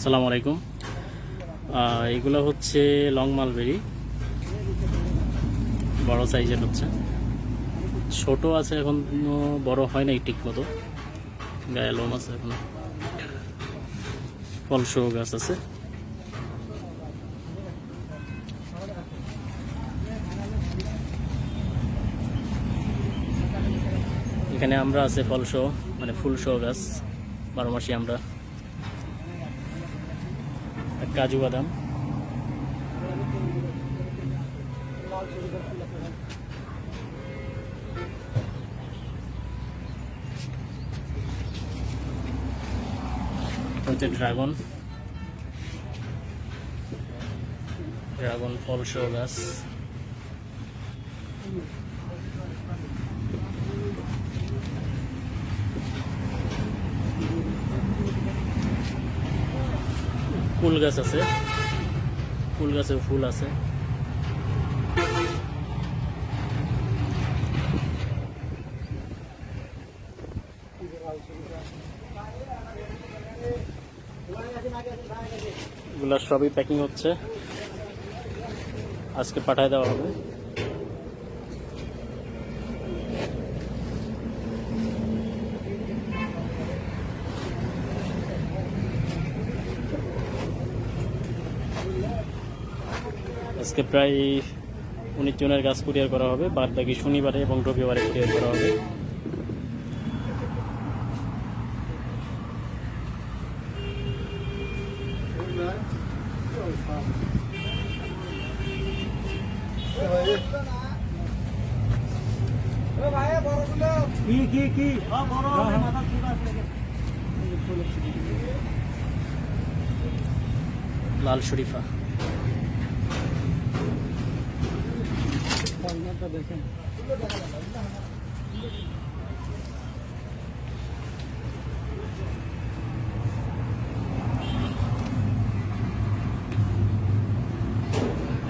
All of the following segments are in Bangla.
আসসালামু আলাইকুম। এগুলো হচ্ছে লং মালবেরি। বড় সাইজের হচ্ছে। ছোট আছে এখনও, বড় হয় নাই ঠিক মতো গায়ে লোম আছে এখনও। ফলসহ গাছ আছে। এখানে আমরা আছে ফলসহ মানে ফুলসহ গাছ। বারো মাসি আমরা। কাজু বাদাম। হচ্ছে ড্রাগন। ড্রাগন ফল সহ গাছ। ফুল গাছ আছে। ফুল গাছে ফুল আছে। সবই প্যাকিং হচ্ছে। আজকে পাঠায় দেওয়া হবে। আজকে প্রায় উনিশ জনের গাছ কুরিয়ার করা হবে বাদ বাকি শনিবারে এবং রবিবারে কুরিয়ার করা হবে। লাল শরীফা। দেখেন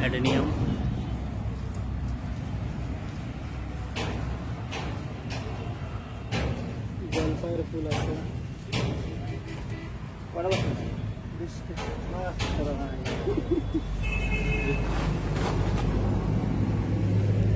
অ্যাডেনিয়াম জলপাইয়ের ফুল আছে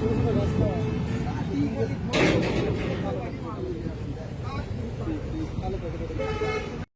조심히 가시다.